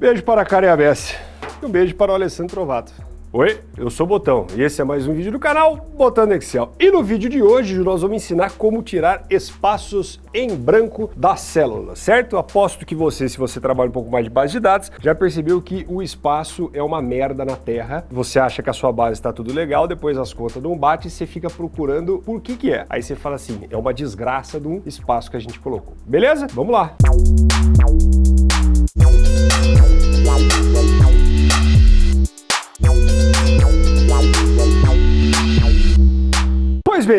Beijo para a Karen Abesse e um beijo para o Alessandro Trovato. Oi, eu sou o Botão e esse é mais um vídeo do canal Botando Excel. E no vídeo de hoje nós vamos ensinar como tirar espaços em branco da célula, certo? Aposto que você, se você trabalha um pouco mais de base de dados, já percebeu que o espaço é uma merda na Terra. Você acha que a sua base está tudo legal, depois as contas não batem e você fica procurando por que que é. Aí você fala assim, é uma desgraça de um espaço que a gente colocou. Beleza? Vamos lá! Pois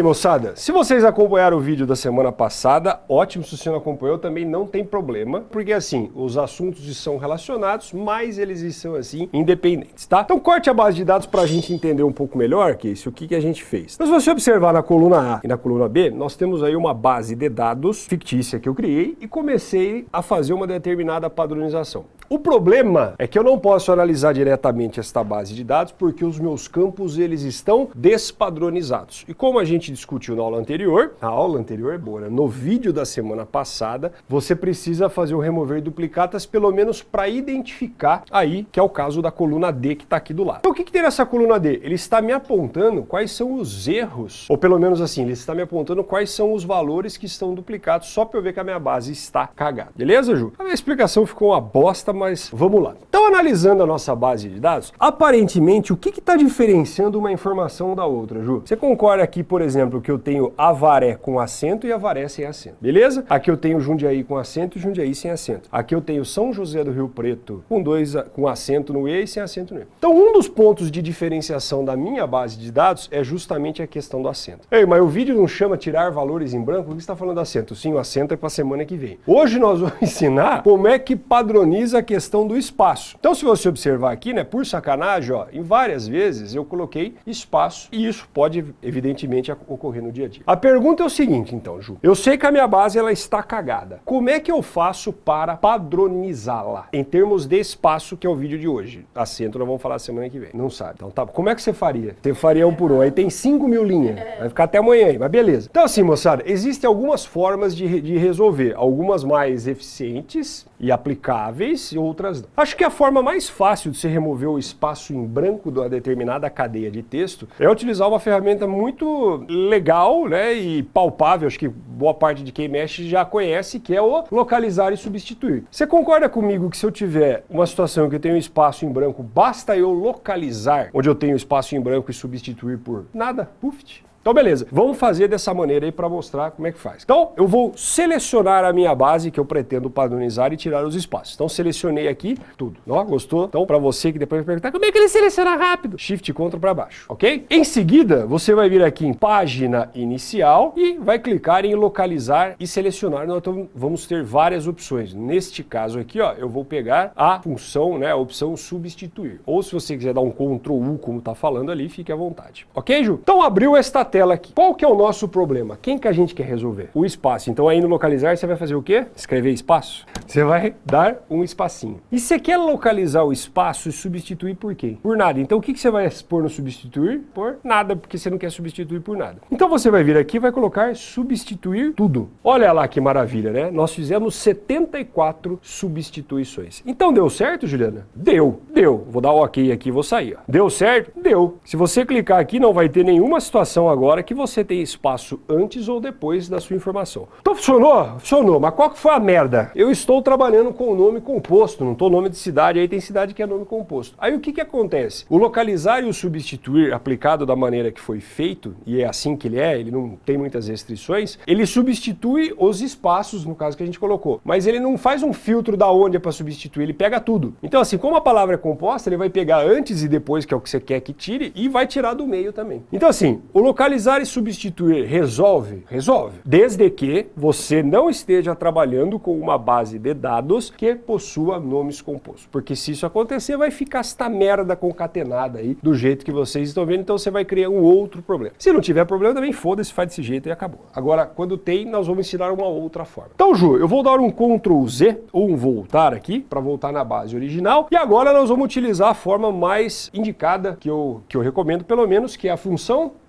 bem, moçada, se vocês acompanharam o vídeo da semana passada, ótimo, se você não acompanhou também não tem problema, porque assim, os assuntos são relacionados, mas eles são assim, independentes, tá? Então corte a base de dados para a gente entender um pouco melhor que isso, o que, que a gente fez. Então se você observar na coluna A e na coluna B, nós temos aí uma base de dados fictícia que eu criei e comecei a fazer uma determinada padronização. O problema é que eu não posso analisar diretamente esta base de dados porque os meus campos eles estão despadronizados. E como a gente discutiu na aula anterior, a aula anterior é boa, né? no vídeo da semana passada, você precisa fazer o remover duplicatas pelo menos para identificar aí, que é o caso da coluna D que está aqui do lado. Então o que, que tem nessa coluna D? Ele está me apontando quais são os erros, ou pelo menos assim, ele está me apontando quais são os valores que estão duplicados, só para eu ver que a minha base está cagada. Beleza, Ju? A minha explicação ficou uma bosta, mas vamos lá. Então, analisando a nossa base de dados, aparentemente, o que está diferenciando uma informação da outra, Ju? Você concorda aqui, por exemplo, que eu tenho Avaré com acento e Avaré sem acento, beleza? Aqui eu tenho Jundiaí com acento e Jundiaí sem acento. Aqui eu tenho São José do Rio Preto com dois com acento no E e sem acento no E. Então, um dos pontos de diferenciação da minha base de dados é justamente a questão do acento. Ei, mas o vídeo não chama tirar valores em branco? Por que você está falando do acento? Sim, o acento é para a semana que vem. Hoje nós vamos ensinar como é que padroniza a questão do espaço. Então, se você observar aqui, né, por sacanagem, ó, em várias vezes eu coloquei espaço e isso pode, evidentemente, ocorrer no dia a dia. A pergunta é o seguinte, então, Ju. Eu sei que a minha base ela está cagada. Como é que eu faço para padronizá-la? Em termos de espaço, que é o vídeo de hoje. Acento nós vamos falar semana que vem. Não sabe. Então, tá. Como é que você faria? Você faria um por um. Aí tem 5 mil linhas. Vai ficar até amanhã aí, mas beleza. Então, assim, moçada, existem algumas formas de, de resolver. Algumas mais eficientes e aplicáveis e outras não. Acho que a forma mais fácil de se remover o espaço em branco de uma determinada cadeia de texto é utilizar uma ferramenta muito legal né, e palpável, acho que boa parte de quem mexe já conhece, que é o localizar e substituir. Você concorda comigo que se eu tiver uma situação que eu tenho espaço em branco, basta eu localizar onde eu tenho espaço em branco e substituir por nada? Puft. Então beleza, vamos fazer dessa maneira aí para mostrar como é que faz. Então eu vou selecionar a minha base que eu pretendo padronizar e tirar os espaços. Então selecionei aqui tudo. Ó, gostou? Então para você que depois vai perguntar como é que ele seleciona rápido? Shift Ctrl para baixo, ok? Em seguida você vai vir aqui em página inicial e vai clicar em localizar e selecionar. Nós vamos ter várias opções. Neste caso aqui, ó, eu vou pegar a função, né, a opção substituir. Ou se você quiser dar um Ctrl U como está falando ali, fique à vontade. Ok, Ju? Então abriu esta tela aqui. Qual que é o nosso problema? Quem que a gente quer resolver? O espaço. Então aí no localizar você vai fazer o quê? Escrever espaço. Você vai dar um espacinho. E você quer localizar o espaço e substituir por quê? Por nada. Então o que, que você vai pôr no substituir? Por nada, porque você não quer substituir por nada. Então você vai vir aqui e vai colocar substituir tudo. Olha lá que maravilha, né? Nós fizemos 74 substituições. Então deu certo, Juliana? Deu, deu. Vou dar ok aqui e vou sair. Ó. Deu certo? Deu. Se você clicar aqui não vai ter nenhuma situação agora agora que você tem espaço antes ou depois da sua informação. Então funcionou? Funcionou, mas qual que foi a merda? Eu estou trabalhando com o nome composto, não estou nome de cidade, aí tem cidade que é nome composto. Aí o que que acontece? O localizar e o substituir aplicado da maneira que foi feito, e é assim que ele é, ele não tem muitas restrições, ele substitui os espaços, no caso que a gente colocou, mas ele não faz um filtro da onde é para substituir, ele pega tudo. Então assim, como a palavra é composta, ele vai pegar antes e depois, que é o que você quer que tire, e vai tirar do meio também. Então assim, o localizar Localizar e substituir resolve? Resolve. Desde que você não esteja trabalhando com uma base de dados que possua nomes compostos. Porque se isso acontecer, vai ficar esta merda concatenada aí, do jeito que vocês estão vendo, então você vai criar um outro problema. Se não tiver problema, também foda-se, faz desse jeito e acabou. Agora, quando tem, nós vamos ensinar uma outra forma. Então, Ju, eu vou dar um Ctrl Z, ou um voltar aqui, para voltar na base original, e agora nós vamos utilizar a forma mais indicada, que eu, que eu recomendo pelo menos, que é a função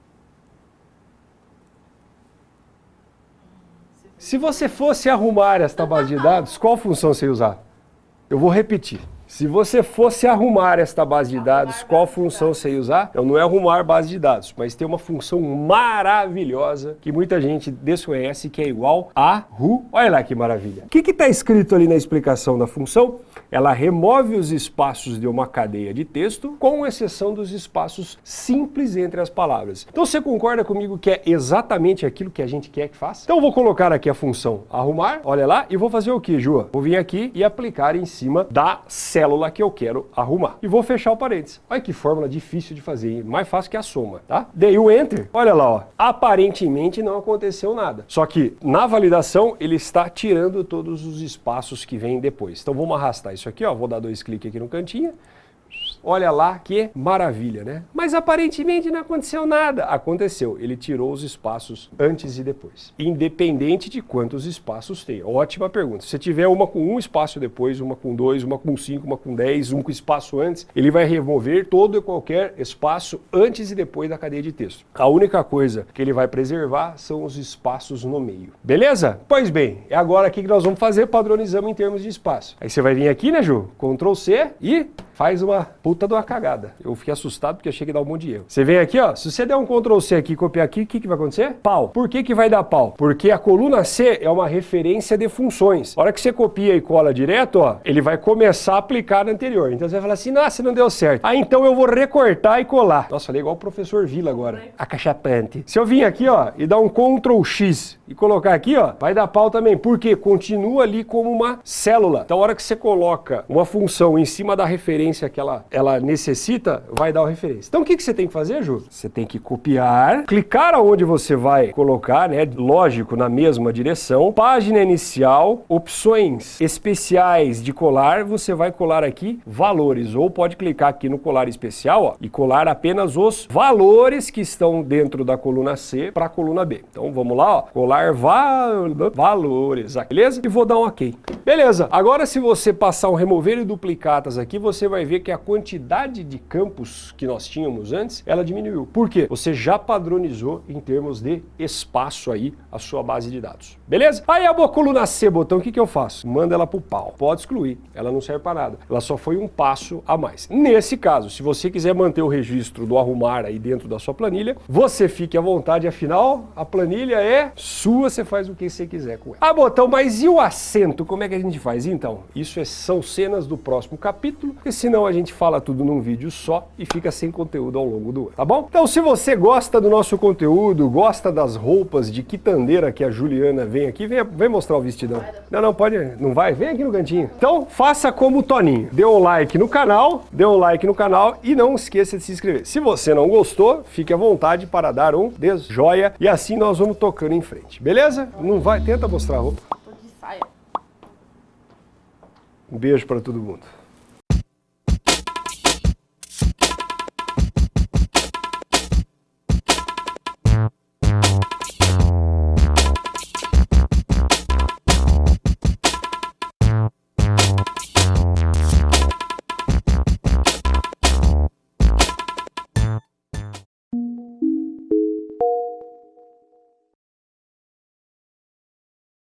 Se você fosse arrumar esta base de dados, qual função você ia usar? Eu vou repetir. Se você fosse arrumar esta base de dados, qual função você ia usar? Então, não é arrumar base de dados, mas tem uma função maravilhosa que muita gente desconhece, que é igual a ru. Olha lá que maravilha. O que está escrito ali na explicação da função? Ela remove os espaços de uma cadeia de texto, com exceção dos espaços simples entre as palavras. Então você concorda comigo que é exatamente aquilo que a gente quer que faça? Então eu vou colocar aqui a função arrumar, olha lá, e vou fazer o que, Ju? Vou vir aqui e aplicar em cima da célula que eu quero arrumar. E vou fechar o parênteses. Olha que fórmula difícil de fazer, mais fácil que a soma, tá? Dei o Enter, olha lá, ó. aparentemente não aconteceu nada. Só que na validação ele está tirando todos os espaços que vêm depois. Então vamos arrastar isso aqui, ó. vou dar dois cliques aqui no cantinho, Olha lá que maravilha, né? Mas aparentemente não aconteceu nada. Aconteceu, ele tirou os espaços antes e depois. Independente de quantos espaços tem. Ótima pergunta. Se tiver uma com um espaço depois, uma com dois, uma com cinco, uma com dez, um com espaço antes, ele vai remover todo e qualquer espaço antes e depois da cadeia de texto. A única coisa que ele vai preservar são os espaços no meio. Beleza? Pois bem, é agora aqui que nós vamos fazer, padronizamos em termos de espaço. Aí você vai vir aqui, né, Ju? Ctrl C e faz uma puta de uma cagada. Eu fiquei assustado porque achei que dar um monte de erro. Você vem aqui, ó, se você der um Ctrl C aqui e copiar aqui, o que, que vai acontecer? Pau. Por que, que vai dar pau? Porque a coluna C é uma referência de funções. A hora que você copia e cola direto, ó, ele vai começar a aplicar na anterior. Então você vai falar assim, nossa, não deu certo. Ah, então eu vou recortar e colar. Nossa, falei igual o professor Vila agora. Acachapante. Se eu vir aqui, ó, e dar um Ctrl X e colocar aqui, ó, vai dar pau também. Por quê? Continua ali como uma célula. Então a hora que você coloca uma função em cima da referência que ela, ela necessita, vai dar a referência. Então o que, que você tem que fazer, Ju? Você tem que copiar, clicar aonde você vai colocar, né? Lógico, na mesma direção. Página inicial, opções especiais de colar, você vai colar aqui valores. Ou pode clicar aqui no colar especial ó, e colar apenas os valores que estão dentro da coluna C para a coluna B. Então vamos lá, ó, colar val valores, beleza? E vou dar um OK. Beleza, agora se você passar um remover e duplicatas aqui, você vai ver que a quantidade de campos que nós tínhamos antes, ela diminuiu. Por quê? Você já padronizou em termos de espaço aí a sua base de dados. Beleza? Aí a coluna C, botão, o que, que eu faço? Manda ela pro pau. Pode excluir. Ela não serve para nada. Ela só foi um passo a mais. Nesse caso, se você quiser manter o registro do arrumar aí dentro da sua planilha, você fique à vontade, afinal, a planilha é sua, você faz o que você quiser com ela. Ah, botão, mas e o acento? Como é que a gente faz? Então, isso é, são cenas do próximo capítulo, porque senão a gente fala tudo num vídeo só e fica sem conteúdo ao longo do ano, tá bom? Então, se você gosta do nosso conteúdo, gosta das roupas de quitandeira que a Juliana vem aqui, vem, vem mostrar o vestidão. Não, não, pode, não vai? Vem aqui no cantinho. Então, faça como o Toninho. Dê um like no canal, dê um like no canal e não esqueça de se inscrever. Se você não gostou, fique à vontade para dar um desjoia e assim nós vamos tocando em frente. Beleza? Não vai, tenta mostrar a roupa. Um beijo para todo mundo.